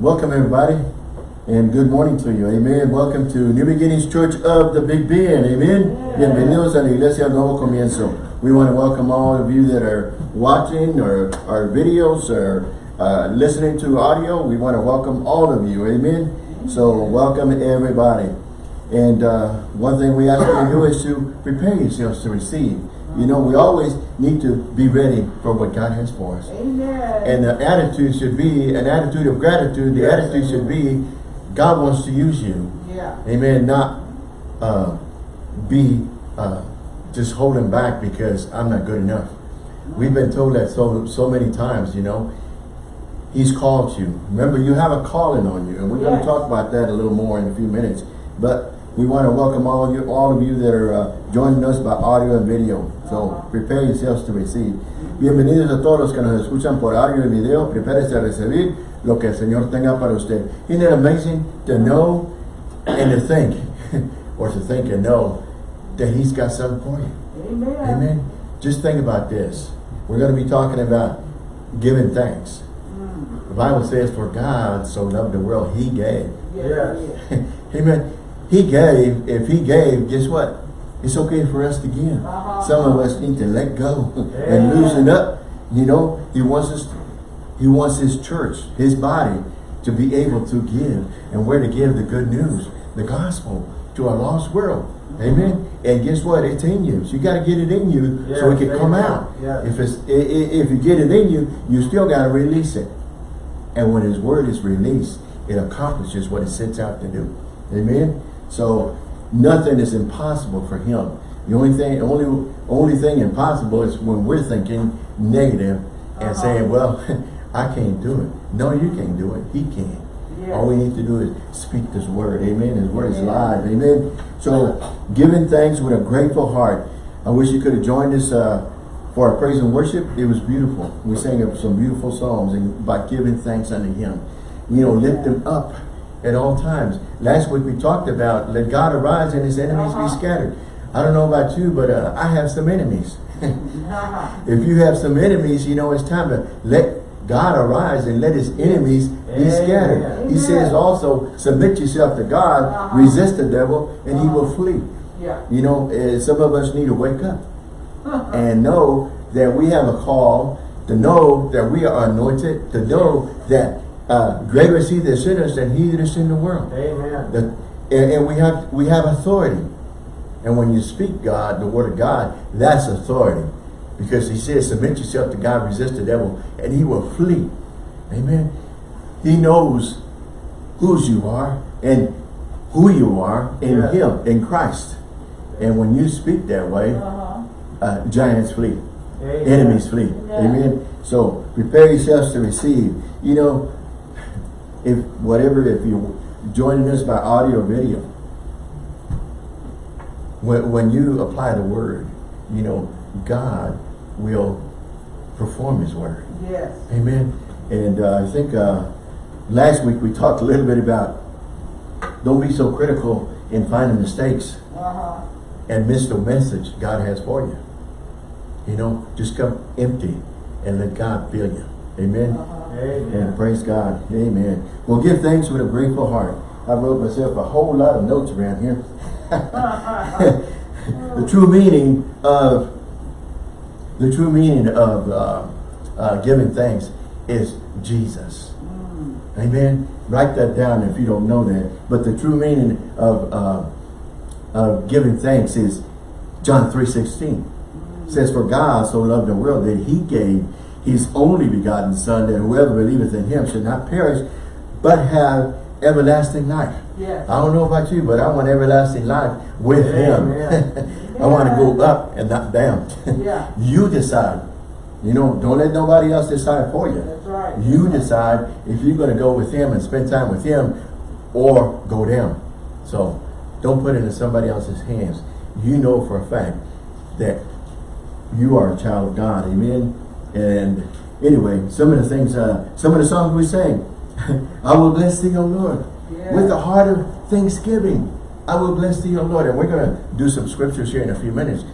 Welcome everybody and good morning to you. Amen. Welcome to New Beginnings Church of the Big Bend. Amen. Bienvenidos a la Iglesia Nuevo Comienzo. We want to welcome all of you that are watching or our videos or uh, listening to audio. We want to welcome all of you. Amen. So welcome everybody. And uh, one thing we ask you to do is to prepare yourselves to receive. You know, we always need to be ready for what God has for us. Amen. And the attitude should be an attitude of gratitude. The Yes. attitude should be God wants to use you. yeah. Amen. Not uh, be uh, just holding back because I'm not good enough. We've been told that so so many times, you know. He's called you. Remember, you have a calling on you. And we're going to talk about that a little more in a few minutes. But we want to welcome all of you, all of you that are uh, joining us by audio and video. So prepare yourselves to receive. Bienvenidos a todos los que nos escuchan por audio y video. Prepárese a recibir lo que el Señor tenga para usted. Isn't it amazing to know and to think, or to think and know that He's got something for you? Amen. Amen. Just think about this. We're going to be talking about giving thanks. Mm. The Bible says, for God so loved the world, He gave. Yes. Yes. Amen. He gave. If He gave, guess what? It's okay for us to give. Uh-huh. Some of us need to let go and loosen up. You know, He wants us. He wants His church, His body, to be able to give and where to give the good news, the gospel to a lost world. Amen. And guess what? It's in you. So you got to get it in you so it can come out. Yes. If it's if you get it in you, you still got to release it. And when His word is released, it accomplishes what it sets out to do. Amen. So nothing is impossible for Him. The only thing, only only thing impossible is when we're thinking negative and Uh-huh. saying, "Well, I can't do it." No, you can't do it. He can. Yes. All we need to do is speak this word. Amen. His word is live. Amen. So giving thanks with a grateful heart. I wish you could have joined us uh, for our praise and worship. It was beautiful. We sang up some beautiful songs and by giving thanks unto him. You know, lift him up at all times. Last week we talked about let God arise and his enemies Uh-huh. be scattered. I don't know about you, but uh, I have some enemies. Uh-huh. if you have some enemies, you know, it's time to let God arise and let his enemies be Amen. scattered. He says also, submit yourself to God, Uh-huh. resist the devil, and he will flee. Yeah. You know, eh, some of us need to wake up and know that we have a call, to know that we are anointed, to know that uh, greater is he that's in us than he that is in the world. Amen. That, and, and we have we have authority. And when you speak God, the word of God, that's authority. Because he says, submit yourself to God, resist the devil, and he will flee. Amen. He knows whose you are and who you are in Yeah. him, in Christ. And when you speak that way, Uh-huh. uh, giants flee, Amen. enemies flee. Yeah. Amen. So prepare yourselves to receive. You know, if whatever, if you're joining us by audio or video, when, when you apply the word, you know, God will perform his word. Yes. Amen. And uh, I think uh, last week we talked a little bit about don't be so critical in finding mistakes Uh-huh. and miss the message God has for you. You know, just come empty and let God fill you. Amen. Uh-huh. And Amen. praise God. Amen. Well, give thanks with a grateful heart. I wrote myself a whole lot of notes around here. the true meaning of the true meaning of uh, uh, giving thanks is Jesus. Mm. Amen. Write that down if you don't know that. But the true meaning of uh, of giving thanks is John 3.16. says, For God so loved the world that he gave his only begotten Son, that whoever believeth in him should not perish, but have everlasting life. Yes. I don't know about you, but I want everlasting life with Amen. him. I want to go up and not down. Yeah. you decide. You know, don't let nobody else decide for you. That's right. You decide if you're going to go with him and spend time with him or go down. So don't put it in somebody else's hands. You know for a fact that you are a child of God. Amen. And anyway, some of the things, uh, some of the songs we sang, I will bless thee, O Lord, Yeah. with the heart of thanksgiving. I will bless thee, O Lord. And we're going to do some scriptures here in a few minutes.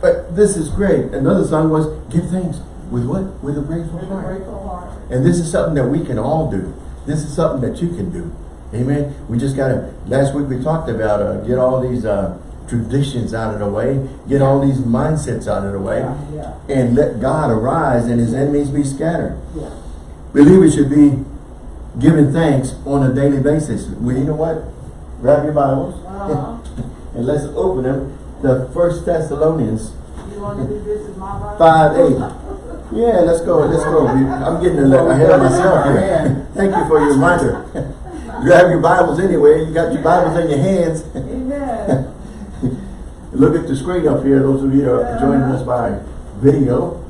But this is great. Another song was, give thanks. With what? With a grateful With a heart. grateful heart. And this is something that we can all do. This is something that you can do. Amen. We just got to, last week we talked about uh, get all these uh, traditions out of the way, get all these mindsets out of the way, Yeah, yeah. and let God arise and his enemies be scattered. Yeah. Believers should be giving thanks on a daily basis. Well, you know what? Grab your Bibles Uh-huh. and let's open them. The First Thessalonians You want to do this in my Bible? 5 8. Yeah, let's go. Let's go. I'm getting a little ahead of myself here. Thank you for your reminder. Grab your Bibles anyway. You got your Bibles in your hands. Look at the screen up here, those of you that are joining us by video.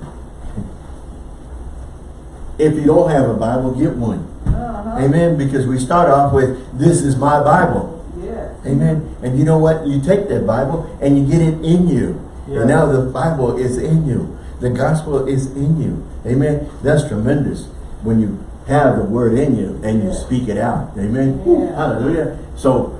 If you don't have a Bible, get one. Uh-huh. Amen. Because we start off with, this is my Bible. Yes. Amen. And you know what? You take that Bible and you get it in you. Yeah. And now the Bible is in you. The gospel is in you. Amen. That's tremendous when you have the word in you and you Yeah. speak it out. Amen. Yeah. Hallelujah. So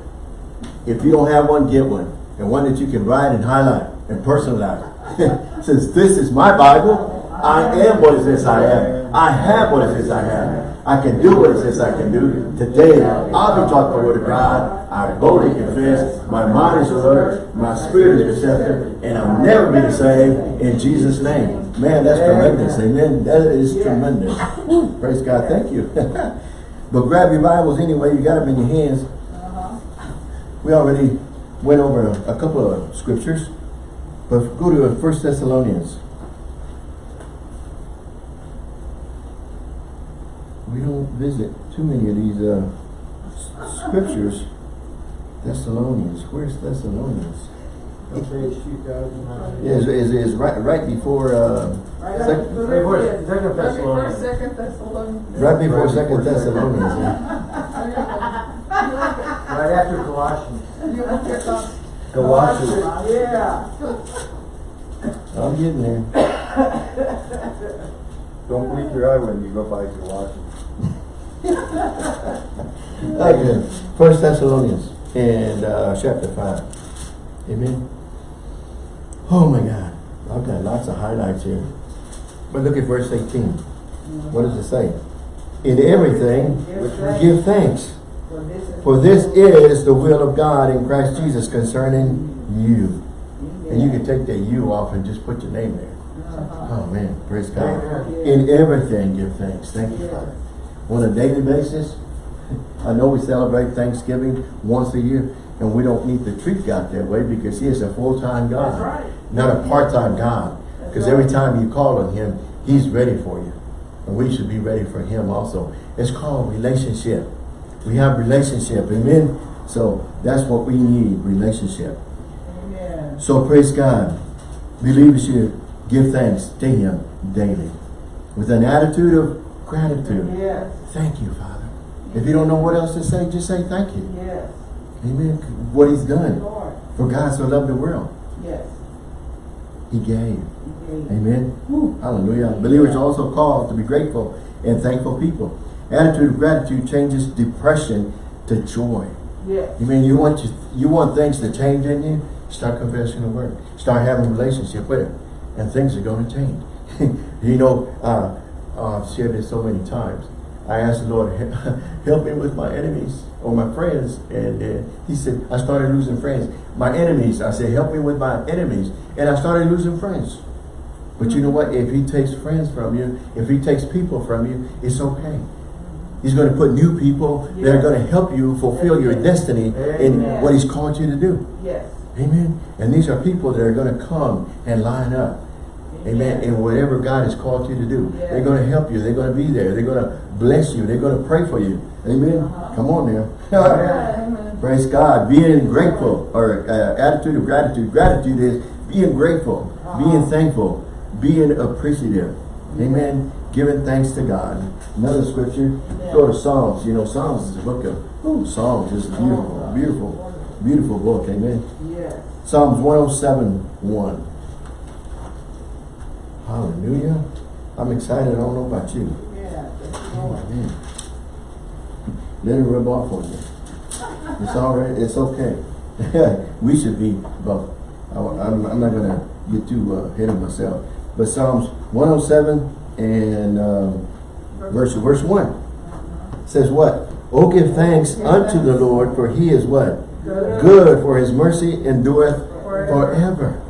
if you don't have one, get one. And one that you can write and highlight and personalize. Since this is my Bible. I am what it says I am. I have what it says I have. I can do what it says I can do. Today, I'll be taught the word of God. I boldly confess. My mind is alert. My spirit is receptive. And I'll never be the same in Jesus' name. Man, that's tremendous. Amen. That is tremendous. Praise God. Thank you. but grab your Bibles anyway. You got them in your hands. We already went over a, a couple of scriptures, but go to First Thessalonians. We don't visit too many of these uh, scriptures. Thessalonians. Where's Thessalonians? Page two thousand. Yeah, is is is right right before uh, Right sec- before- Philippians. Second Right before Thessalonians. Second Thessalonians. right before Right Second Thessalonians. Right after Colossians. You want your thoughts? Colossians. Yeah. I'm getting there. Don't blink your eye when you go by Colossians. Okay, First Thessalonians and uh, chapter five. Amen. Oh my God, I've got lots of highlights here. But look at verse eighteen. What does it say? In everything, give thanks, For this is. for this is the will of God in Christ Jesus concerning you. And you can take that "you" off and just put your name there. Uh-huh. Oh man, praise God. In everything, give thanks. Thank you, Father. On a daily basis, I know we celebrate Thanksgiving once a year, and we don't need to treat God that way because He is a full-time God, right. not a part-time God. Because every time you call on Him, He's ready for you. And we should be ready for Him also. It's called relationship. We have relationship, amen? So that's what we need, relationship. Amen. So praise God. Believers should give thanks to Him daily. With an attitude of gratitude. Yes. Thank you, Father. If you don't know what else to say, just say thank you. Yes. Amen. What He's done. Lord. For God so loved the world. Yes. He gave. Okay. Amen. Woo. Hallelujah. Believers are also called to be grateful and thankful people. Attitude of gratitude changes depression to joy. Yes. You mean you want to, you want things to change in you? Start confessing the word. Start having a relationship with it. and things are going to change. you know, uh, uh, I've shared this so many times. I asked the Lord, help me with my enemies or my friends, and uh, He said, I started losing friends. My enemies, I said, help me with my enemies, and I started losing friends. But you know what? If He takes friends from you, if He takes people from you, it's okay. He's going to put new people that are going to help you fulfill your destiny in what He's called you to do. Yes. Amen. And these are people that are going to come and line up. Amen. In whatever God has called you to do. Yeah. They're going to help you. They're going to be there. They're going to bless you. They're going to pray for you. Amen. Uh-huh. Come on now. Praise God. Being grateful or uh, attitude of gratitude. Gratitude is being grateful, being Uh-huh. thankful, being appreciative. Amen. Giving thanks to God. Another scripture. Go to Psalms. You know, Psalms is a book of ooh, Psalms is a beautiful, beautiful, beautiful book. Amen. Yes. Psalms 107, 1. Hallelujah. I'm excited. I don't know about you. Yeah. Oh, man. Let it rub off on you. It's all right. It's okay. we should be both. I, am I'm not going to get too uh, ahead of myself. But Psalms 107 and um, verse, verse 1 says what? Oh, give thanks unto the Lord, for he is what? Good. For his mercy endureth Forever.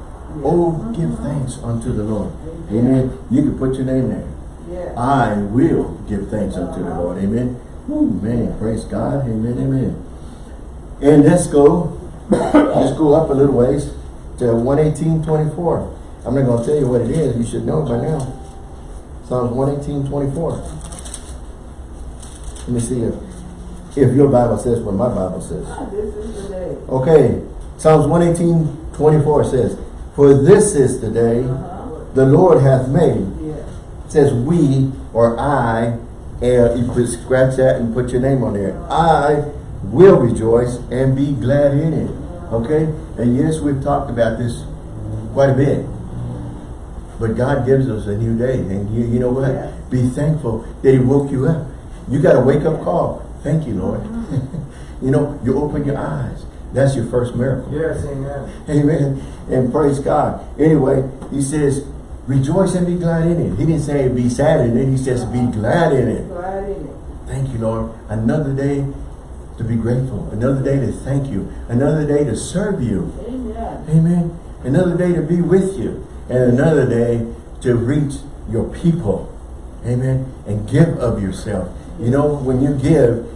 Oh, give thanks unto the Lord. Amen. You can put your name there. I will give thanks unto the Lord. Amen. Ooh, man, praise God. Amen, amen. And let's go, let's go up a little ways to 118.24. I'm not going to tell you what it is. You should know by now. Psalms 118.24. Let me see if, if your Bible says what my Bible says. This is the day. Okay, Psalms 118, 24 says, For this is the day Uh-huh. the Lord hath made. Says we or I, and you put scratch that and put your name on there. I will rejoice and be glad in it. Okay? And yes, we've talked about this quite a bit. But God gives us a new day. And you, you know what? Be thankful that he woke you up. You got a wake up call. Thank you, Lord. Mm-hmm. you know, you open your eyes. That's your first miracle. Yes, amen. Amen. And praise God. Anyway, he says, rejoice and be glad in it. He didn't say be sad in it. He says be glad in it. Glad in it. Thank you, Lord. Another day to be grateful. Another day to thank you. Another day to serve you. Amen. Amen. Another day to be with you. And another day to reach your people. Amen. And give of yourself. You know, when you give,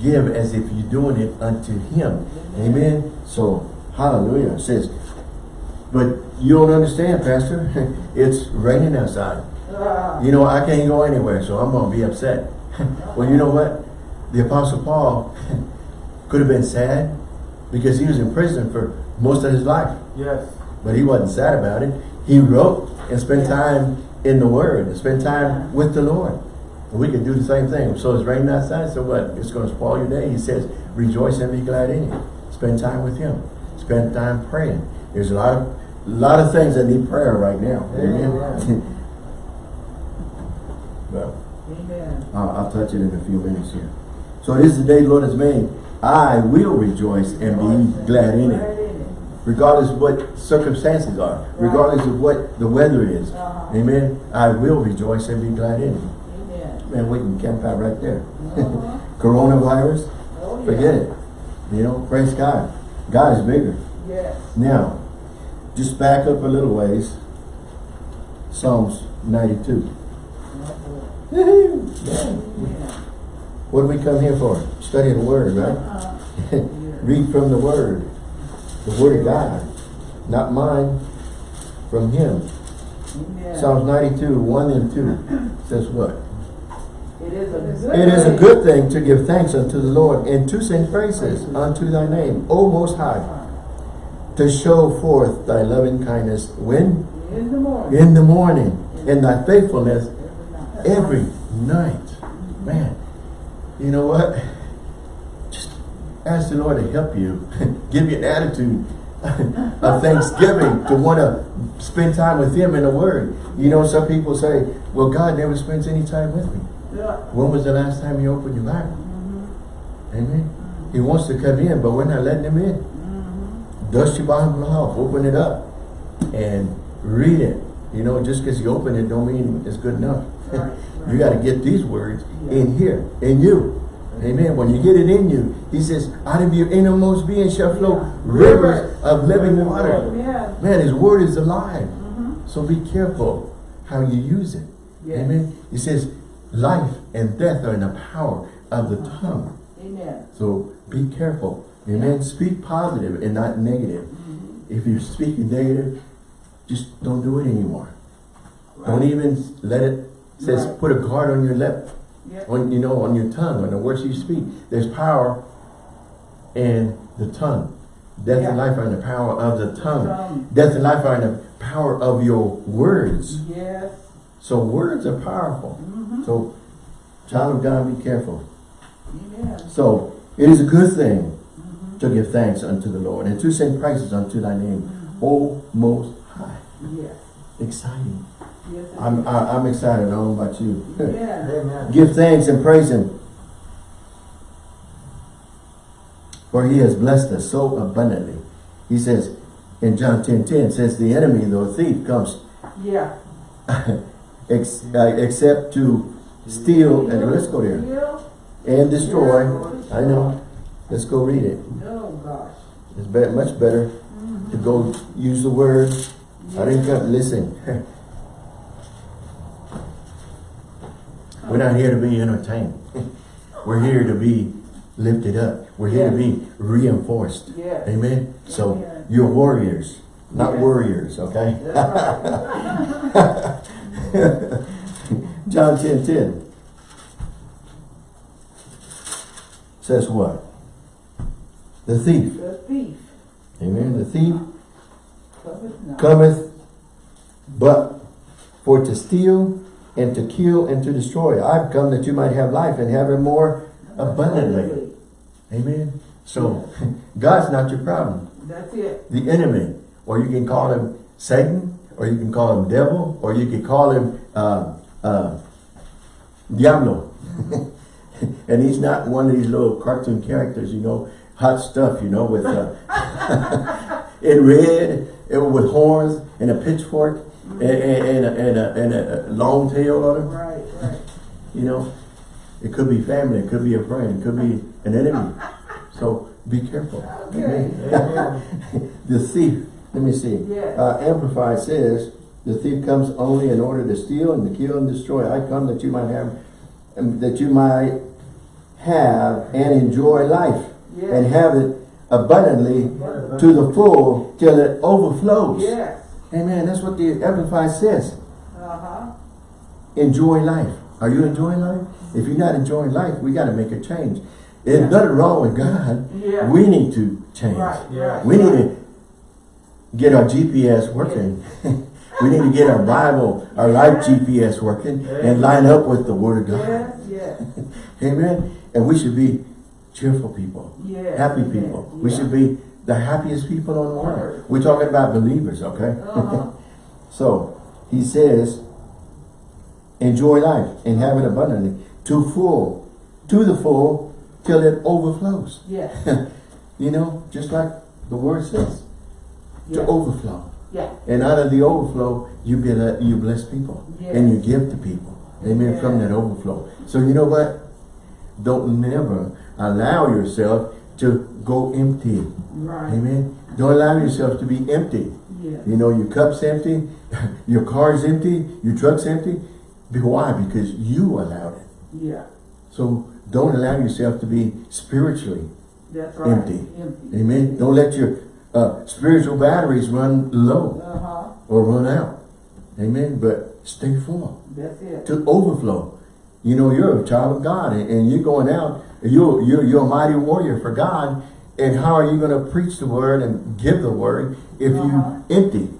give as if you're doing it unto him. Amen. So, hallelujah. It says, but you don't understand, Pastor. it's raining outside. You know, I can't go anywhere, so I'm going to be upset. well, you know what? The Apostle Paul could have been sad because he was in prison for most of his life. Yes. But he wasn't sad about it. He wrote and spent time in the Word and spent time with the Lord. And we can do the same thing. So it's raining outside, so what? It's going to spoil your day. He says, rejoice and be glad in it. Spend time with Him. Spend time praying. There's a lot of, a lot of things that need prayer right now. Amen. Amen. well, Amen. I'll, I'll touch it in a few minutes here. So this is the day the Lord has made. I will rejoice and be glad in it. Regardless of what circumstances are. Regardless of what the weather is. Uh-huh. Amen. I will rejoice and be glad in it. Amen. Man, we can camp out right there. Uh-huh. Coronavirus, Oh, yeah. forget it. You know, praise God. God is bigger. Yes. Now, just back up a little ways. Psalms 92. Woohoo! Yeah. What do we come here for? Study the Word, right? Uh-huh. Read from the Word. The Word of God. Not mine. From Him. Amen. Psalms 92, 1 and 2 says what? It is a good It is a thing. good thing to give thanks unto the Lord and to sing praises unto thy name, O Most High, to show forth thy loving kindness when? In the morning. In the morning, and thy faithfulness Every night. every night. Man, you know what? Ask the Lord to help you. Give you an attitude of thanksgiving to want to spend time with Him in the Word. You know, some people say, well, God never spends any time with me. Yeah. When was the last time you opened your Bible? Mm-hmm. Amen. He wants to come in, but we're not letting him in. Mm-hmm. Dust your Bible off, open it up, and read it. You know, just because you open it don't mean it's good enough. Right, you got to get these words in here, in you. Amen. When you get it in you, he says, out of your innermost being shall flow rivers of living water. Yeah. Man, his word is alive. Mm-hmm. So be careful how you use it. Yes. Amen. He says, life and death are in the power of the tongue. Amen. So be careful. Amen. Speak positive and not negative. If you're speaking negative, just don't do it anymore. Don't even let it says Right. put a guard on your lip, Yep. on you know, on your tongue, on the words you speak. There's power in the tongue. Death and life are in the power of the tongue. Tongue. Death and life are in the power of your words. Yes. So words are powerful. Mm-hmm. So child of God, be careful. Amen. So it is a good thing to give thanks unto the Lord and to sing praises unto thy name, O Most High. Yes. Exciting. Yes. I'm. I, I'm excited. I don't know about you. Yeah. Amen. give thanks and praise Him, for He has blessed us so abundantly. He says in John 10 10 says the enemy, the thief, comes Yeah. ex, uh, except to steal and let's go there. Steal and destroy. I know. Let's go read it. Oh, gosh. It's be much better to go use the word. I didn't come, listen. We're not here to be entertained. We're here to be lifted up. We're here to be reinforced. Amen. So you're warriors, not warriors, okay? Right. John 10 10 says what? The thief. The thief Amen. The thief cometh cometh but for to steal and to kill and to destroy. I've come that you might have life and have it more abundantly. Amen. So God's not your problem. That's it. The enemy, or you can call him Satan, or you can call him devil, or you can call him uh, uh, Diablo. and he's not one of these little cartoon characters, you know, hot stuff, you know, with uh, in red, with horns and a pitchfork and, and, and, a, and, a, and a long tail on him. Right, right. You know, it could be family, it could be a friend, it could be an enemy. So be careful. Okay. The thief, let me see. Yes. Uh, Amplified says, the thief comes only in order to steal and to kill and destroy. I come that you might have, um, that you might have and enjoy life Yes. and have it abundantly to the full till it overflows. Yes. Amen. That's what the Amplified says. Uh-huh. Enjoy life. Are you enjoying life? If you're not enjoying life, we got to make a change. There's Yeah. nothing wrong with God. Yeah. We need to change. Right, Yeah. We need to get our GPS working. we need to get our Bible, our life GPS working and line up with the Word of God. Amen. And we should be cheerful people, happy people. We should be the happiest people on the world. We're talking about believers, okay? Uh-huh. So he says, enjoy life and have it abundantly to full, to the full, till it overflows. Yes, You know, just like the word says, to overflow. yeah. And out of the overflow, you get a, you bless people and you give to people. Amen. From that overflow. So you know what? Don't never allow yourself to go empty. Right, Amen. Don't allow yourself to be empty. yeah. You know, your cup's empty, your car's empty, your truck's empty. Why? Because you allowed it. Yeah, So don't allow yourself to be spiritually that's right. Empty. Empty. Amen. Don't let your uh, spiritual batteries run low Uh-huh, or run out. Amen. But stay full that's it. to overflow. You know, you're a child of God and, and you're going out. You're, you're, you're a mighty warrior for God. And how are you going to preach the word and give the word if Uh-huh. you empty?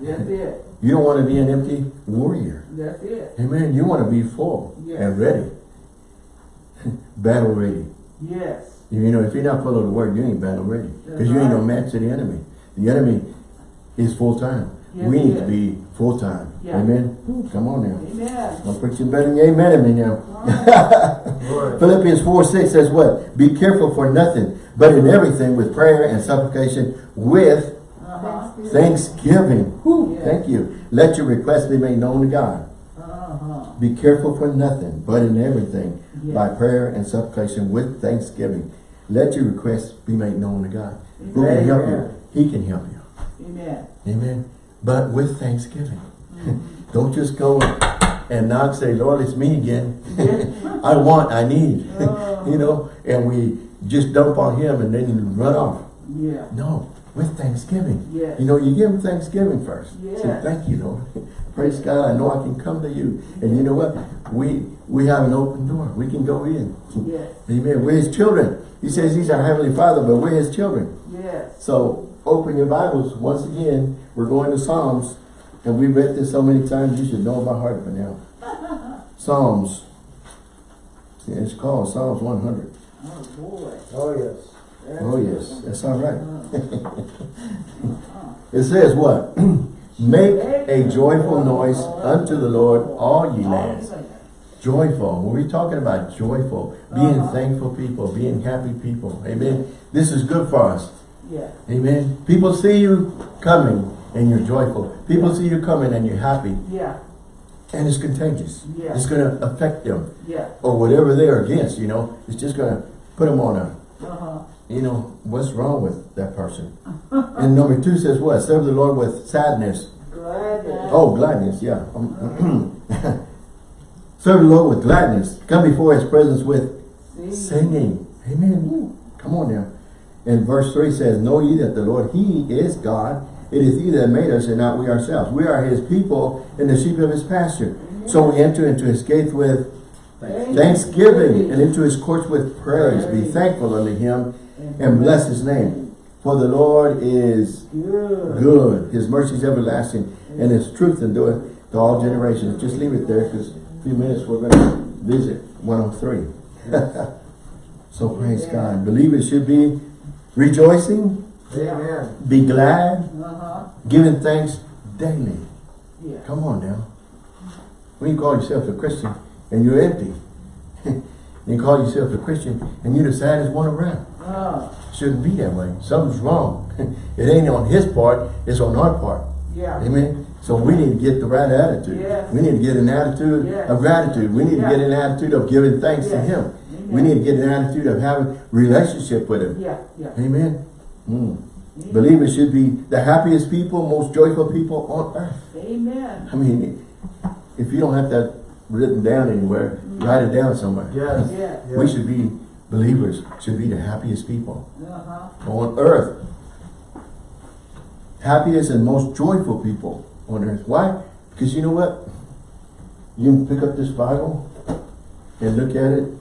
That's it. You don't want to be an empty warrior. That's it. Amen. You want to be full Yes. and ready. battle ready. Yes. You know, if you're not full of the word, you ain't battle ready. Because you ain't no match to the enemy. The enemy is full time. Yes, we need to be full time. Yeah. Amen. Ooh, Come on now. Amen. I'm preaching better than amen at me now. Philippians 4, 6 says what? Be careful for nothing, but in everything with prayer and supplication with Uh-huh. thanksgiving. Whew, Yeah. Thank you. Let your requests be made known to God. Uh-huh. Be careful for nothing, but in everything, Yeah. by prayer and supplication with thanksgiving. Let your requests be made known to God. Who can help you? He can help you. Amen. Amen. But with thanksgiving. Don't just go and knock, say, Lord, it's me again. I want, I need. You know, and we just dump on him and then you run off. Yeah. No, with thanksgiving. Yes. You know, you give him thanksgiving first. Say, thank you, Lord. Praise God, I know I can come to you. And you know what? We we have an open door. We can go in. Yes. Amen. We're his children. He says he's our heavenly father, but we're his children. Yes. So open your Bibles once again. We're going to Psalms. And we've read this so many times, you should know by heart by now. Psalms. Yeah, it's called Psalms 100. Oh, boy. Oh, yes. That's Oh yes, that's all right. Uh-huh. It says what? Make a joyful noise unto the Lord, all ye lands. Joyful. When we're talking about joyful, being Uh-huh. thankful people, being happy people. Amen. This is good for us. Yeah. Amen. People see you coming and you're joyful. People see you coming and you're happy. Yeah. and it's contagious. Yeah. It's going to affect them Yeah. or whatever they're against, you know. It's just going to put them on a, Uh-huh. you know, what's wrong with that person? and number two says what? Serve the Lord with sadness. Glad. Oh, gladness, yeah. Um, Serve the Lord with gladness. Come before his presence with singing. Amen. Come on now. And verse 3 says, Know ye that the Lord, he is God. It is he that made us and not we ourselves. We are his people and the sheep of his pasture. So we enter into his gates with thanksgiving and into his courts with praise. Be thankful unto him and bless his name. For the Lord is Good. good. His mercy is everlasting and his truth endureth to all generations. Just leave it there because a few minutes we're going to visit 103. so praise God. Believe it should be rejoicing, Amen. be glad, Uh-huh. giving thanks daily. Yeah. Come on now. When you call yourself a Christian and you're empty, you call yourself a Christian and you're the saddest one around. Uh, Shouldn't be that way. Something's wrong. it ain't on his part, it's on our part. yeah. Amen. So we need to get the right attitude. Yes. We need to get an attitude Yes. of gratitude. We need to get an attitude of giving thanks to him. We need to get an attitude of having relationship with him. Yeah, yeah. Amen. Mm. Believers should be the happiest people, most joyful people on earth. Amen. I mean, if you don't have that written down anywhere, write it down somewhere. Yes. Yeah. We should be, believers should be the happiest people Uh-huh. on earth. Happiest and most joyful people on earth. Why? Because you know what? You can pick up this Bible and look at it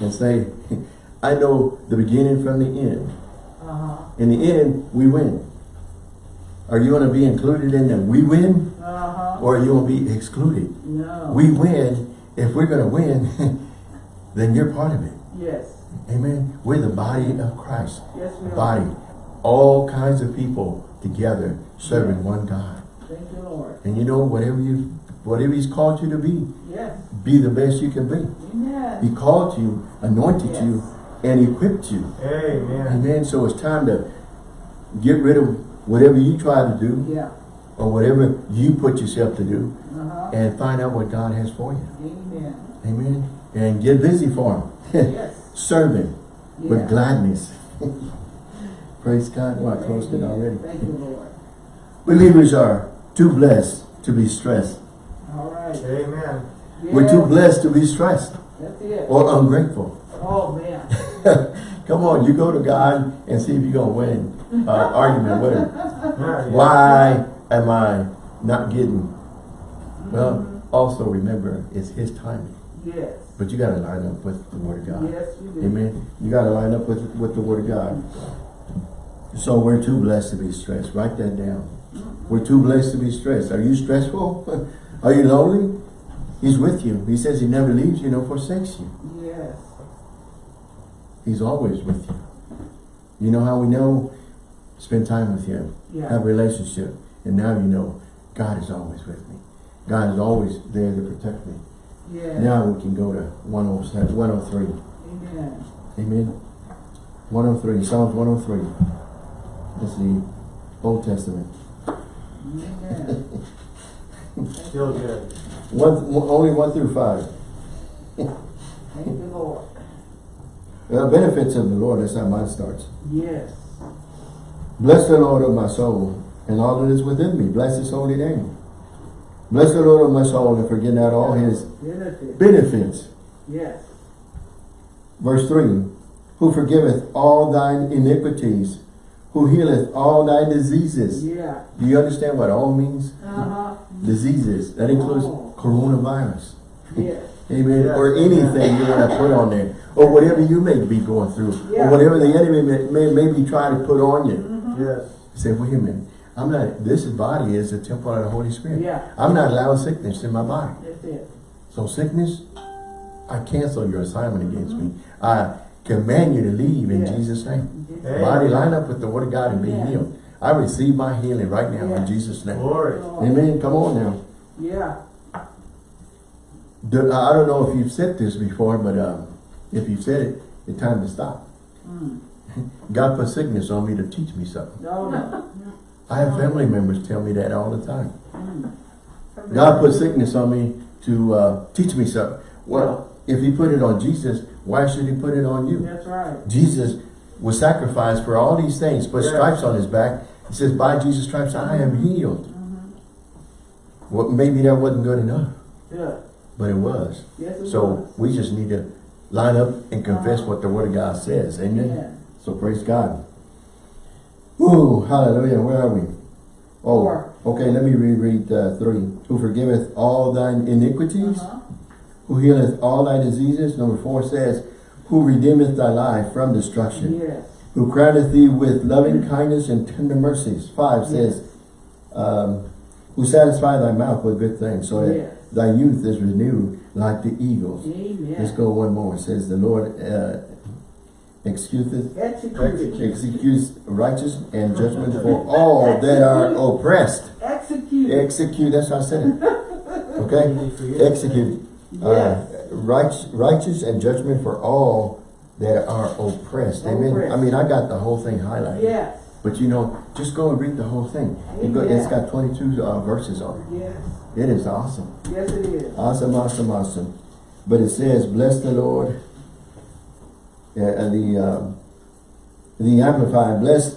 and say, I know the beginning from the end. Uh-huh. In the end, we win. Are you going to be included in the we win? Uh-huh. Or are you going to be excluded? No. We win. If we're going to win, then you're part of it. Yes. Amen. We're the body of Christ. Yes, we are. body. All kinds of people together serving one God. Thank you, Lord. And you know, whatever you whatever he's called you to be, Yes. be the best you can be. Amen. He called you, anointed Yes. you, and equipped you. Amen. Amen. So it's time to get rid of whatever you try to do Yeah. or whatever you put yourself to do Uh-huh. and find out what God has for you. Amen. Amen. And get busy for him. Yes. Serve him Yeah. with gladness. Praise God. Well, I closed it already. Thank you, Lord. Believers are too blessed to be stressed. All right. Amen. We're too blessed to be stressed That's it. or ungrateful. Oh, man. Come on, you go to God and see if you're going to win an argument with him. Yeah. Why am I not getting? Well, mm-hmm. also remember, it's his timing. Yes. But you got to line up with the Word of God. Yes, you do. Amen. You got to line up with, with the Word of God. So we're too blessed to be stressed. Write that down. Mm-hmm. We're too blessed to be stressed. Are you stressful? Are you lonely? He's with you. He says he never leaves you nor forsakes you. Yes. He's always with you. You know how we know? Spend time with him. Yeah. Have a relationship. And now you know God is always with me. God is always there to protect me. Yes. Now we can go to 107, 103. Amen. Amen. 103, Psalms 103. That's the Old Testament. Amen. Still good. One, one- only 1 through 5. Thank you, Lord. The benefits of the Lord, that's how mine starts. Yes. Bless the Lord of my soul, and all that is within me. Bless his holy name. Bless the Lord of my soul, and forget not all his Benefit. benefits. Yes. Verse 3. Who forgiveth all thine iniquities, who healeth all thy diseases. Yeah. Do you understand what all means? Uh-huh. Diseases. That includes Oh. Coronavirus. Yes. Amen. Yeah. Or anything you want to put on there. Or whatever you may be going through. Yeah. Or whatever the enemy may, may, may be trying to put on you. Mm-hmm. Yes. Say, wait a minute. I'm not, this body is a temple of the Holy Spirit. Yeah. I'm not allowing sickness in my body. That's it. So sickness, I cancel your assignment against me. I command you to leave in Yeah. Jesus' name. Amen. Body line up with the word of God and be Yeah. healed. I receive my healing right now Yeah. in Jesus' name. Glory. Amen. Come on now. Yeah. Do- I don't know if you've said this before, but um, if you've said it, it's time to stop. Mm. God put sickness on me to teach me something. No, no. I have family members tell me that all the time. Mm. God put sickness on me to uh, teach me something. Well, if he put it on Jesus, why should he put it on you? That's right. Jesus was sacrificed for all these things, put Yeah. stripes on his back. He says, by Jesus' stripes, I am healed. Well, maybe that wasn't good enough, Yeah. But it was. Yes, it So was. we just need to line up and confess what the word of God says. Amen. Yeah. So praise God. Ooh, hallelujah. Where are we? Oh, Four. okay. Let me reread uh, three. Who forgiveth all thine iniquities, Uh-huh. who healeth all thy diseases. Number four says, who redeemeth thy life from destruction, Yes. who crowneth thee with loving kindness and tender mercies. Five says, um, who satisfy thy mouth with good things, so Yes. Thy youth is renewed like the eagles. Amen. Let's go one more. It says, the Lord uh, excuseth Execute. executes righteous and judgment for all that are oppressed. Execute. Execute, that's how I said it. Okay? Execute. Uh, Yes. right, righteous and judgment for all that are oppressed. Amen. Oppressed. I mean, I got the whole thing highlighted. Yes. But you know, just go and read the whole thing. Go- It's got 22 uh, verses on it. Yes. It is awesome. Yes, it is. Awesome, awesome, awesome. But it says, bless the Lord. Uh, and the, um, the Amplified, bless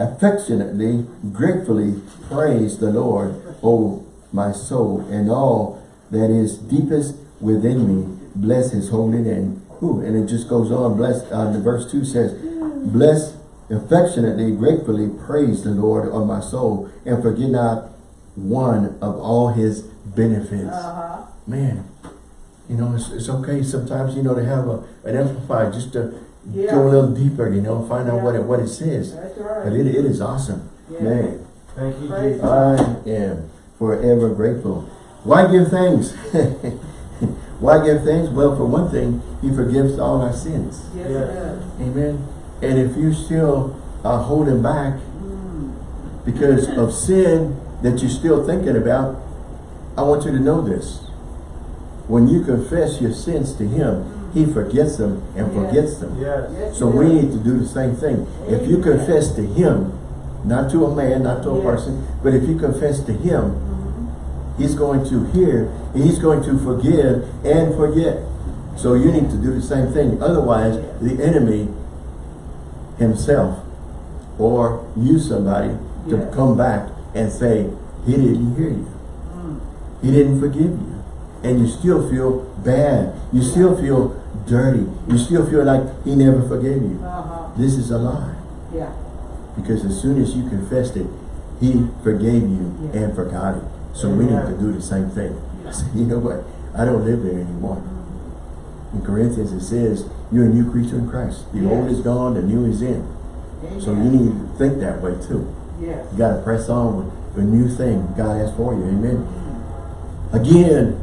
affectionately, gratefully praise the Lord, O my soul, and all that is deepest within me. Bless his holy name. Ooh, and it just goes on. Bless, uh, the verse 2 says, bless affectionately, gratefully praise the Lord, O my soul, and forget not one of all his benefits. Uh-huh. Man, you know, it's, it's okay sometimes, you know, to have a, an amplified just to Yeah. go a little deeper, you know, find out Yeah. what it, what it says. That's right. But it, it is awesome. Yeah. Man, Thank you, Jesus. I am forever grateful. Why give thanks? Why give thanks? Well, for one thing, he forgives all our sins. Yes, Yes. does. Amen. And if you still are holding back Mm. because of sin that you're still thinking about, I want you to know this. When you confess your sins to him, he forgets them and Yes. forgets them. Yes. Yes, So it we need to do the same thing. If you confess to him, not to a man, not to a Yes. person, but if you confess to him, Mm-hmm. he's going to hear, and he's going to forgive and forget. So you need to do the same thing. Otherwise, the enemy himself or you somebody to come back and say, he didn't hear you. Mm. He didn't forgive you. And you still feel bad. You still feel dirty. You still feel like he never forgave you. Uh-huh. This is a lie. Yeah. Because as soon as you confessed it, he forgave you Yeah. and forgot it. So we need to do the same thing. Yeah. You know what? I don't live there anymore. In Corinthians it says, you're a new creature in Christ. The Yes. old is gone, the new is in. So you need to think that way too. Yes. You got to press on with a new thing God has for you. Amen. Again,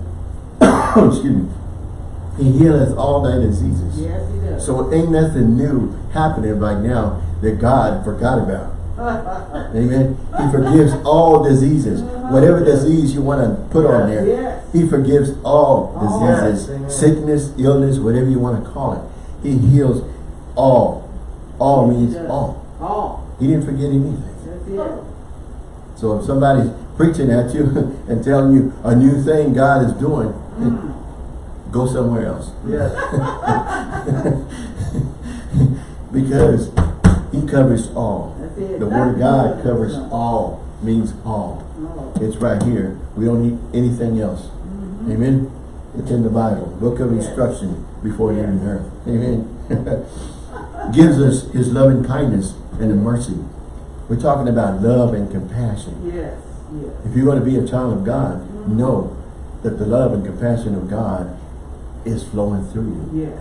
excuse me, he heals all thy diseases. Yes, he does. So ain't nothing new happening right now that God forgot about. Amen. He forgives all diseases. Uh-huh. Whatever disease you want to put on there, Yes. he forgives all All. diseases. Yes, amen. Sickness, illness, whatever you want to call it. He heals all. All means all. All. He didn't forget anything. So if somebody's preaching at you and telling you a new thing God is doing, Mm. go somewhere else. Yes. because he covers all. The word of God covers all, means all. It's right here. We don't need anything else. Amen. It's in the Bible. Book of Yes. instruction before Yes. leaving earth. Amen. Gives us his loving kindness and the mercy. We're talking about love and compassion. Yes. Yes. If you're going to be a child of God, know that the love and compassion of God is flowing through you. Yes.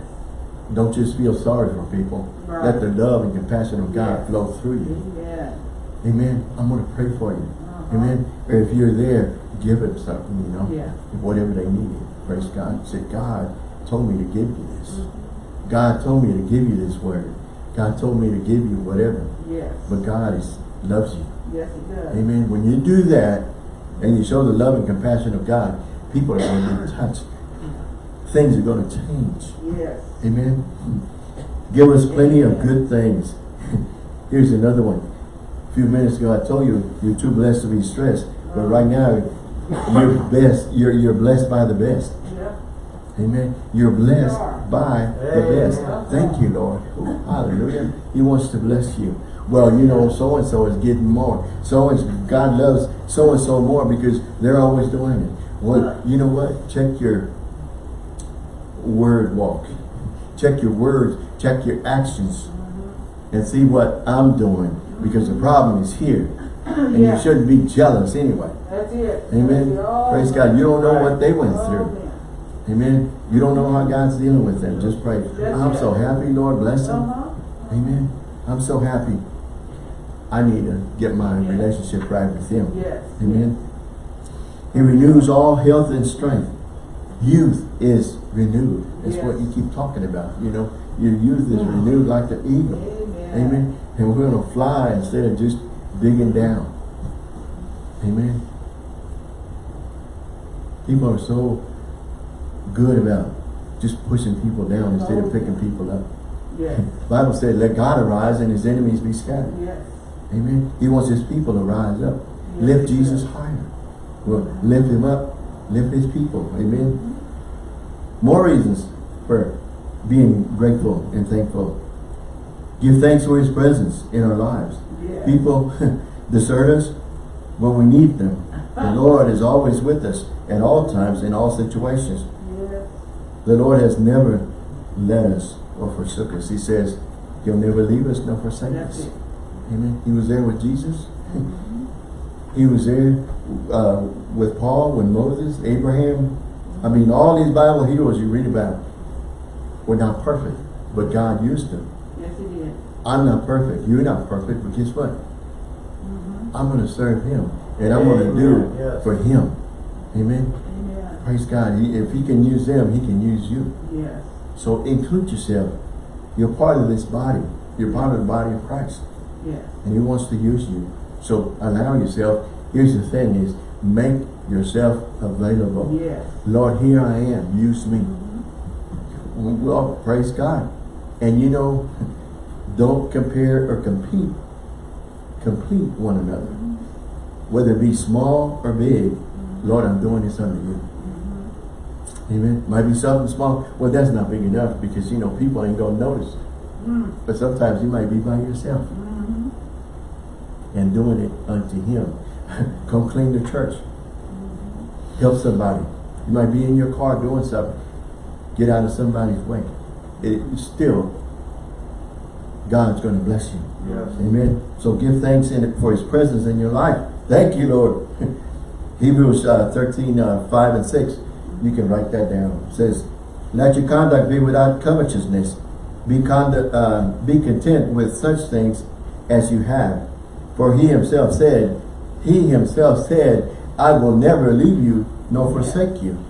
Don't just feel sorry for people. Right. Let the love and compassion of God Yes. flow through you. Amen. Amen. I'm going to pray for you. Uh-huh. Amen. Or if you're there, give them something, you know. Yeah. Whatever they need. Praise God. Say, God told me to give you this. Mm-hmm. God told me to give you this word. God told me to give you whatever. Yes. But God is, loves you. Yes, it does. Amen. When you do that, and you show the love and compassion of God, people are going to be touched. Things are going to change. Yes. Amen. Give us plenty of good things. Here's another one. A few minutes ago, I told you you're too blessed to be stressed. But right now, You're best. You're you're blessed by the best. Yeah. Amen. You're blessed by the best. Thank you, Lord. Hallelujah. He wants to bless you. Well, you know, so and so is getting more. So and God loves so and so more because they're always doing it. Well, you know what? Check your word walk. Check your words. Check your actions, and see what I'm doing. Because the problem is here, and Yeah. you shouldn't be jealous anyway. That's it. Amen. That's Praise God. You don't know what they went through. Amen. You don't know how God's dealing with them. Just pray. I'm so happy, Lord, bless them. Uh-huh. Amen. I'm so happy. I need to get my Yes. relationship right with Him. Yes. Amen. He renews all health and strength. Youth is renewed. That's what you keep talking about. You know, your youth is mm-hmm. renewed like the eagle. Amen. Amen. And we're going to fly instead of just digging down. Amen. People are so good about just pushing people down instead of picking people up. Yes. Bible said, let God arise and his enemies be scattered. Yes. Amen. He wants his people to rise up. Yes, Lift Jesus higher. Well, lift him up. Lift his people. Amen. More reasons for being grateful and thankful. Give thanks for his presence in our lives. Yes. People desert us when we need them. The uh-huh. Lord is always with us at all times, in all situations. Yes. The Lord has never led us or forsook us. He says, He'll never leave us nor forsake That's us. it. Amen. He was there with Jesus. he was there uh, with Paul, with Moses, Abraham. I mean, all these Bible heroes you read about were not perfect, but God used them. Yes, he did. I'm not perfect. You're not perfect, but guess what? Mm-hmm. I'm going to serve Him, and I'm going to do Yes. for Him. Amen. Amen. Praise God. He, if He can use them, He can use you. Yes. So include yourself. You're part of this body. You're part of the body of Christ. And He wants to use you. So allow yourself. Here's the thing is, make yourself available. Yes. Lord, here I am. Use me. Well, praise God. And you know, don't compare or compete. Complete one another. Whether it be small or big, Lord, I'm doing this under you. Amen. Might be something small. Well, that's not big enough because, you know, people ain't going to notice. Mm. But sometimes you might be by yourself Mm-hmm. And doing it unto Him. Come clean the church. Help somebody. You might be in your car doing something. Get out of somebody's way. It still, God's going to bless you. Yes. Amen. So give thanks in it for His presence in your life. Thank you, Lord. Hebrews uh, 13, uh, 5 and 6. You can write that down. It says, Let your conduct be without covetousness. Be, conduct, uh, be content with such things as you have. For He Himself said, He Himself said, I will never leave you nor forsake you.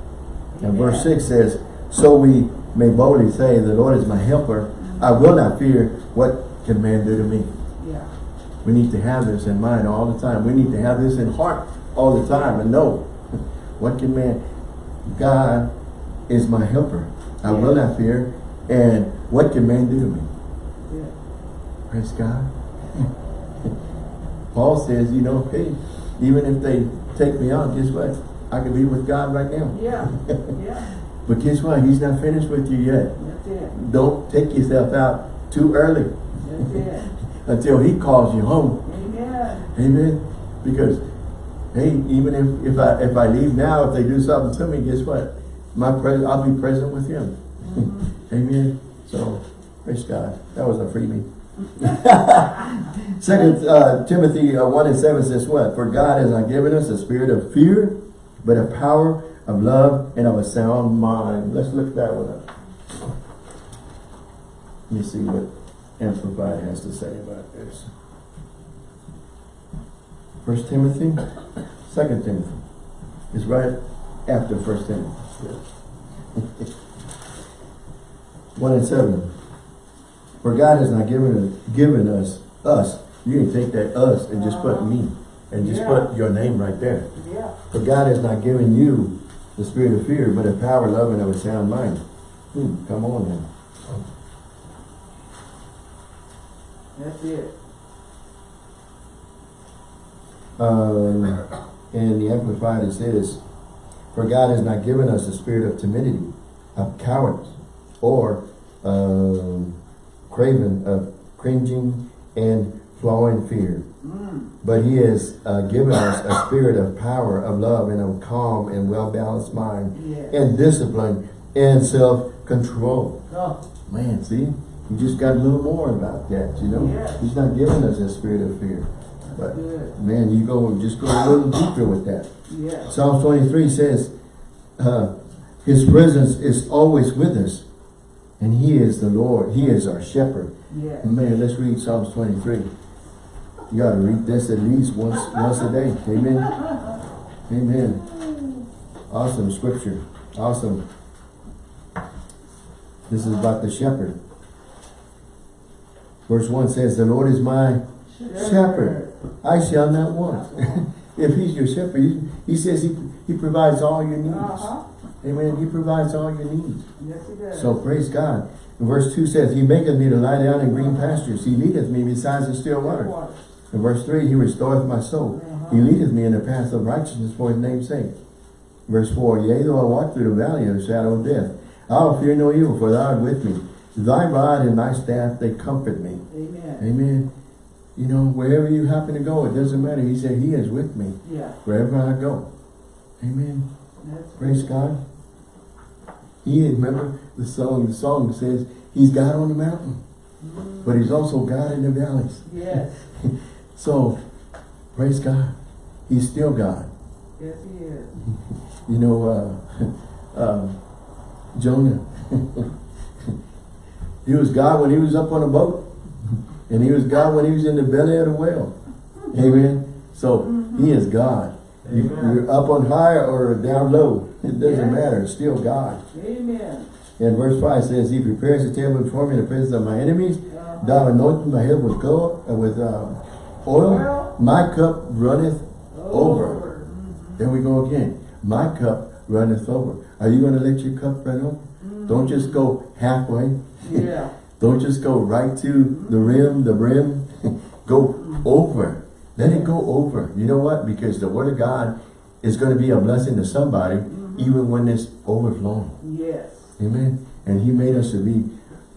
And verse 6 says, So we may boldly say, The Lord is my helper. I will not fear what can man do to me. Yeah. We need to have this in mind all the time. We need to have this in heart all the time and know what can man, God is my helper. I will not fear. And what can man do to me? Yeah. Praise God. Paul says, you know, hey, even if they take me out, guess what? I can be with God right now. Yeah. Yeah. But guess what? He's not finished with you yet. That's it. Don't take yourself out too early That's it. until he calls you home. Amen. Amen. Because, hey, even if, if I if I leave now, if they do something to me, guess what? My pres I'll be present with him. Mm-hmm. Amen. So, praise God. That was a freebie. Second uh, Timothy uh, 1 and 7 says what? For God has not given us a spirit of fear, but a power of love and of a sound mind. Let's look that one up. Let me see what Amplified has to say about this. First Timothy, Second Timothy. It's right after First Timothy. One and seven. For God has not given given us us. You can take that us and just put me and just Yeah. put your name right there. Yeah. For God has not given you the spirit of fear, but of power, love, and of a sound mind. Hmm, come on now. That's it. Um, And the Amplified it says, For God has not given us a spirit of timidity, of cowardice, or um, craven of cringing and flowing fear. Mm. But he has uh, given us a spirit of power, of love, and of calm and well-balanced mind, and discipline, and self-control. Oh, Man, see? You just got a little more about that, you know? He's not giving us a spirit of fear. But, good. man, you go, just go a little deeper with that. Yes. Psalms 23 says, uh, His presence is always with us, and He is the Lord. He is our shepherd. Yes. Man, let's read Psalms 23. You got to read this at least once once a day. Amen. Amen. Awesome scripture. Awesome. This is about the shepherd. Verse 1 says, The Lord is my shepherd. I shall not want. if he's your shepherd, he, he says he, he provides all your needs. Uh-huh. Amen. He provides all your needs. Yes, it does. So praise God. And verse 2 says, He maketh me to lie down in green pastures. He leadeth me beside the still waters. In verse 3, He restoreth my soul. Uh-huh. He leadeth me in the path of righteousness for His name's sake. Verse 4, Yea, though I walk through the valley of the shadow of death, I will fear no evil, for thou art with me. Thy rod and thy staff, they comfort me. Amen. Amen. You know, wherever you happen to go, it doesn't matter. He said, He is with me Yeah. wherever I go. Amen. That's Praise God. He remember the song, the song says, He's God on the mountain, Mm. but He's also God in the valleys. Yes. So, praise God. He's still God. Yes, he is. You know, uh, um, Jonah, he was God when he was up on a boat, and he was God when he was in the belly of the whale. Amen. So, he is God. You, you're up on high or down low. It doesn't Yes. matter. It's still God. Amen. And verse 5 says, He prepares a table before me in the presence of my enemies. Uh-huh. Thou anointest my head with gold, uh, with uh, oil. My cup runneth over. Mhm. There we go again. My cup runneth over. Are you going to let your cup run over? Don't just go halfway. Yeah. Don't just go right to the rim, the brim. go over. Let it go over. You know what? Because the word of God is going to be a blessing to somebody, even when it's overflowing. Yes. Amen. And he made us to be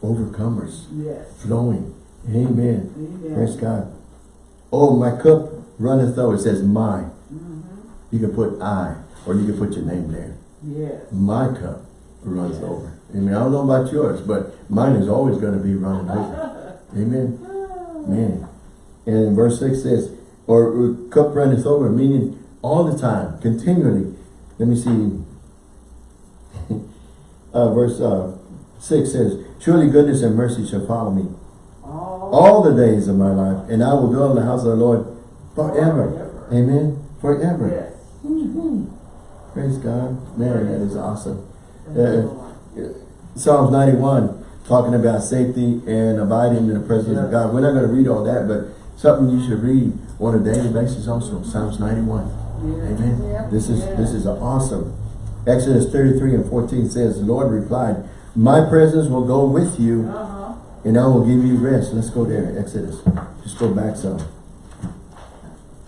overcomers, Yes. flowing. Amen. Amen. Praise God. Oh, my cup runneth over. It says my. Mhm. You can put I, or you can put your name there. Yes. My cup runs over. I mean, I don't know about yours, but mine is always going to be running over. Amen. Man. And verse 6 says, or uh, cup runneth over, meaning all the time, continually. Let me see. uh, verse uh, 6 says, Surely goodness and mercy shall follow me All, the days of my life, and I will dwell in the house of the Lord forever. Forever. Amen. Forever. Yes. Praise God. Man, that is awesome. Uh, Psalms 91, talking about safety and abiding in the presence of God. We're not going to read all that, but something you should read on a daily basis also. Psalms 91. Yes. Amen. This is this is awesome. Exodus 33 and 14 says, the Lord replied, My presence will go with you, Uh-huh. And I will give you rest. Let's go there, Exodus. Just go back some.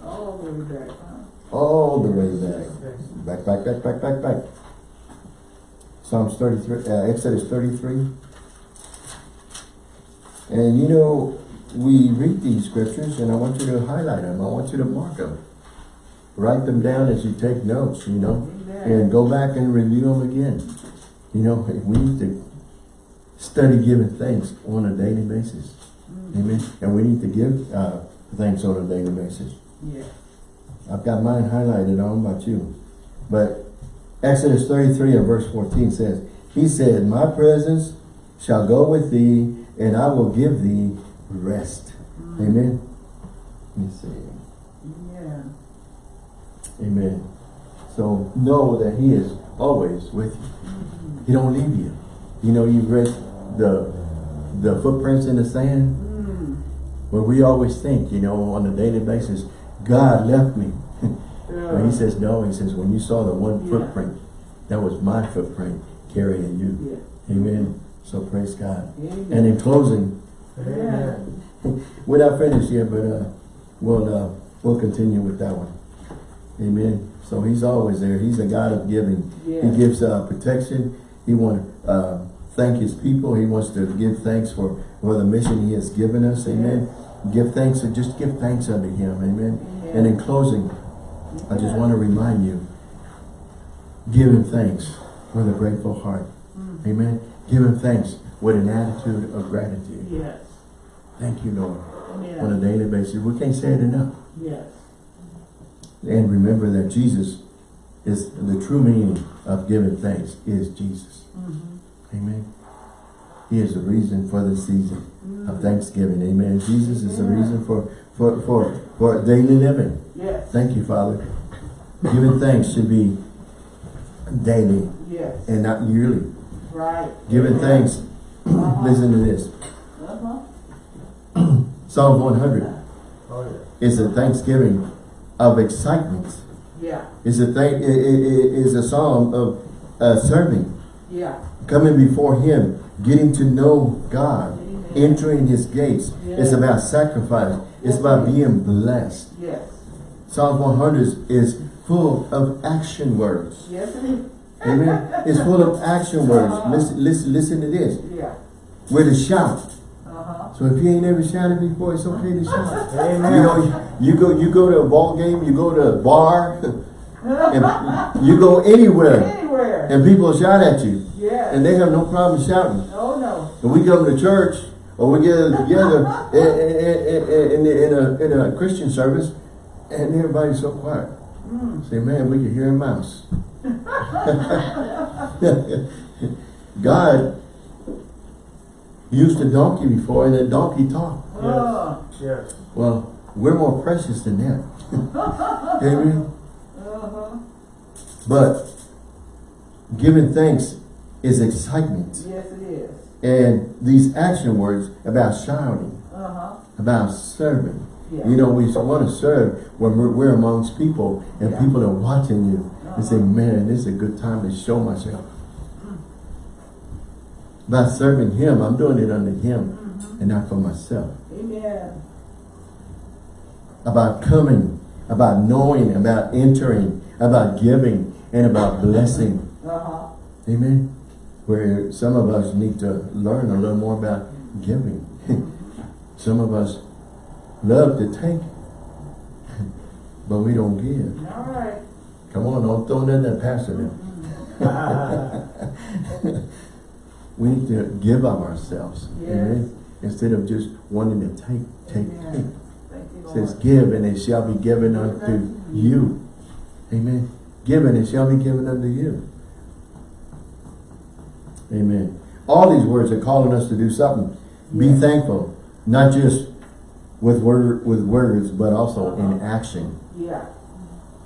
All the way back. All the way back. Back, back, back, back, back, back. Psalms 33, uh, Exodus 33. And you know, we read these scriptures and I want you to highlight them. I want you to mark them. Write them down as you take notes, you know, Amen. and go back and review them again. You know, we need to study giving thanks on a daily basis. Mm. Amen. And we need to give uh, thanks on a daily basis. Yeah. I've got mine highlighted. I don't know about you. But Exodus 33 and verse 14 says, He said, My presence shall go with thee, and I will give thee rest. Mm. Amen. Let me see. Yeah. Amen. So know that He is always with you. Mm. He don't leave you. You know, you've read the the footprints in the sand. Mm. Where we always think, you know, on a daily basis, God left me. But he says, no, he says, when you saw the one Yeah. footprint, that was my footprint carrying you. Yeah. Amen. So praise God. Amen. And in closing, Amen. we're not finished yet, but uh, we'll uh, we'll continue with that one. Amen. So he's always there. He's a God of giving. He gives uh, protection. He wants uh, thank his people. He wants to give thanks for, for the mission he has given us. Amen. Give thanks and just give thanks unto him. Amen. And in closing, I just want to remind you, give him thanks with a grateful heart. Amen. Give him thanks with an attitude of gratitude. Yes. Thank you, Lord. On a daily basis. We can't say it enough. Yes. And remember that Jesus is the true meaning of giving thanks is Jesus. Mhm. Amen. He is the reason for the season Mm. of Thanksgiving. Amen. Jesus is the reason for, for, for, for daily living. Yes. Thank you, Father. Giving thanks should be daily Yes. and not yearly. Right. Giving Amen. thanks. Uh-huh. Listen to this. Uh-huh. Psalm 100 Oh, yeah. is a thanksgiving of excitement. Yeah. It's a thing. It, it, it is a psalm of uh, serving, Yeah. coming before Him, getting to know God, Amen. entering His gates. It's about sacrifice. It's about being blessed. Yes. Psalm 100 is full of action words. Yes, it is. Amen. It's full of action words. Listen, listen, listen to this. Yeah. We're to shout. Uh-huh. So if you ain't never shouted before, it's okay to shout. Amen. You know, you go you go to a ball game, you go to a bar, and you go anywhere, Anywhere. and people shout at you, Yes. and they have no problem shouting. Oh, no. And we come to church, or we get together in, in, in, in, a, in a Christian service, and everybody's so quiet. Mm. Say, man, we can hear a mouse. God used a donkey before, and the donkey talked. Oh. Yes. Well, we're more precious than that. Amen. Uh-huh. But giving thanks is excitement. Yes, it is. And these action words about shouting, Uh-huh. about serving. Yeah. You know, we want to serve when we're, we're amongst people and Yeah. people are watching you and say, Uh-huh. man, this is a good time to show myself. About serving him, I'm doing it unto him Mhm. and not for myself. Amen. About coming, about knowing, about entering, about giving, and about blessing. Uh-huh. Amen. Where some of us need to learn a little more about giving. some of us love to take, but we don't give. All right. Come on, don't throw nothing at Pastor now. we need to give of ourselves. Yes. Amen. Instead of just wanting to take, take, Amen. take. Thank you, It Lord. Says, give and it shall be given unto you. Amen. Give and it shall be given unto you. Amen. All these words are calling us to do something. Be thankful, not just with word with words, but also in Uh-huh. action. Yeah.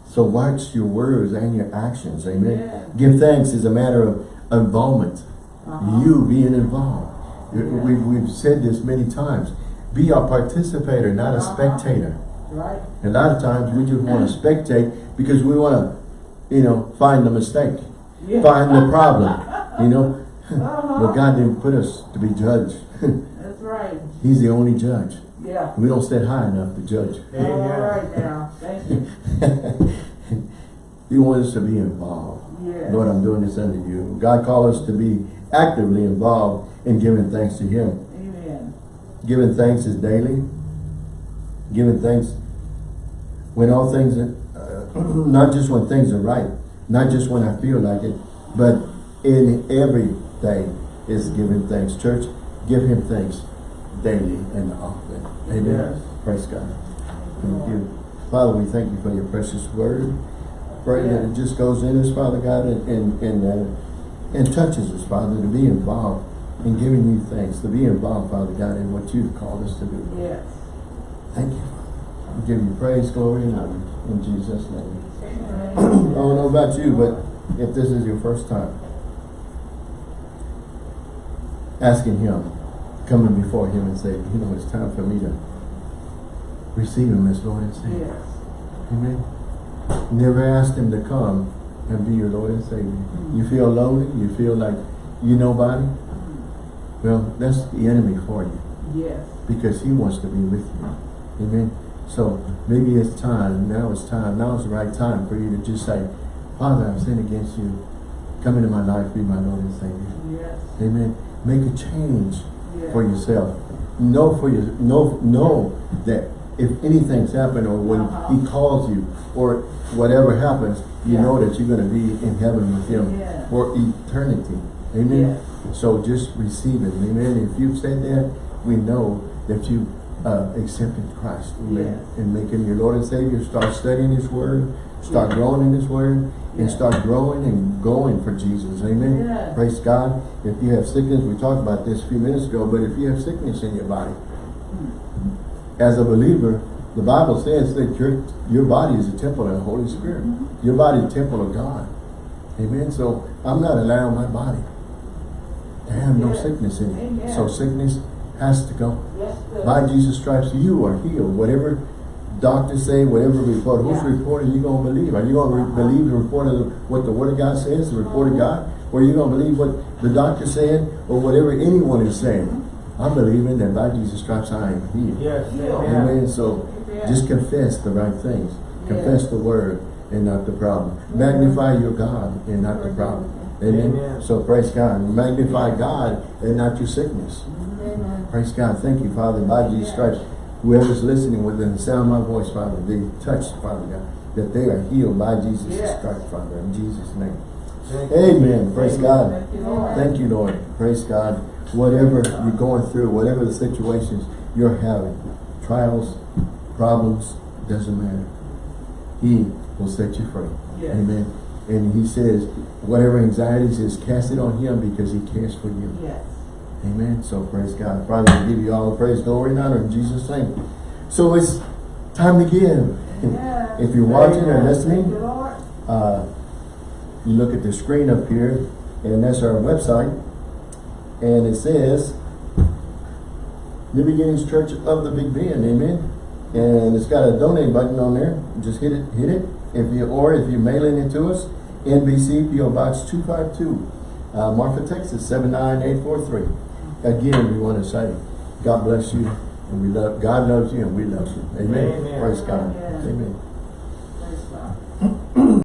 So watch your words and your actions. Amen. Yeah. Give thanks is a matter of involvement. Uh-huh. You being involved. Yeah. We've, we've said this many times. Be a participator, not a Uh-huh. spectator. Right. A lot of times we just want to spectate because we want to, you know, find the mistake, Yeah. find the problem, you know. Uh-huh. But God didn't put us to be judged. That's right. He's the only judge. Yeah. We don't sit high enough to judge. All Amen. now. Thank you. he wants us to be involved. Yes. Lord, I'm doing this under you. God called us to be actively involved in giving thanks to Him. Giving thanks is daily. Giving thanks when all things, are, uh, not just when things are right, not just when I feel like it, but in everything is giving thanks. Church, give Him thanks daily and often. Amen. Yes. Praise God. Thank you. Father, we thank you for your precious word. Pray that it just goes in us, Father God, and, and, and, uh, and touches us, Father, to be involved in giving you thanks, to be involved, Father God, in what you've called us to do. Yes. Thank you. We give you praise, glory, and honor in Jesus' name. I don't know about you, but if this is your first time, asking him, coming before him and saying, you know, it's time for me to receive him as Lord and Savior. Yes. Amen. Never asked him to come and be your Lord and Savior. You feel lonely, you feel like you know nobody. Well, that's the enemy for you Yes. because he wants to be with you. Amen. So maybe it's time, now it's time, now is the right time for you to just say, Father, I've sinned against you. Come into my life, be my Lord and Savior. Yes. Amen. Make a change Yes. for yourself. Know for your know know that if anything's happened or when Uh-huh. he calls you or whatever happens, you know that you're gonna be in heaven with him for eternity. Amen. So just receive it. Amen. If you've said that, we know that you uh, accepted Christ. Amen. Yes. And make him your Lord and Savior. Start studying his word. Start Yeah. growing in his word. And start growing and going for Jesus. Amen. Praise God. If you have sickness, we talked about this a few minutes ago, but if you have sickness in your body, as a believer, the Bible says that your your body is a temple of the Holy Spirit. Mm-hmm. Your body is a temple of God. Amen. So I'm not allowing my body to have no sickness in it. Amen. So sickness has to go. By Jesus' stripes, you are healed. Whatever doctors say, whatever report, whose Yeah. report are you going to believe? Are you going to re believe the report of what the Word of God says, the report of God? Or are you going to believe what the doctor said or whatever anyone is saying? I'm believing that by Jesus' stripes I am healed. Yes, amen. Amen. So just confess the right things. Confess the word and not the problem. Magnify your God and not the problem. Amen. Amen. So praise God. Magnify God and not your sickness. Amen. Praise God. Thank you, Father. By Jesus Christ, whoever's listening within the sound of my voice, Father, they touched, Father God, that they are healed by Jesus' Yes. stripes, Father, in Jesus' name. Thank you. Amen. Praise God. Thank you, Lord. Thank you, Lord. Praise God. Whatever you're going through, whatever the situations you're having, trials, problems, doesn't matter. He will set you free. Yes. Amen. And he says, whatever anxieties is, cast it on him because he cares for you. Yes. Amen. So praise God. Father, we give you all the praise, glory, and honor in Jesus' name. So it's time to give. Yes. If you're watching or Thank you, listening, uh, you look at the screen up here, and that's our website. And it says, New Beginnings Church of the Big Bend, amen. And it's got a donate button on there. Just hit it, hit it. If you or if you're mailing it to us, NBC PO Box 252, uh, Marfa, Texas 79843. Again, we want to say, God bless you, and we love God loves you, and we love you. Amen. Amen. Praise God. Amen. Amen.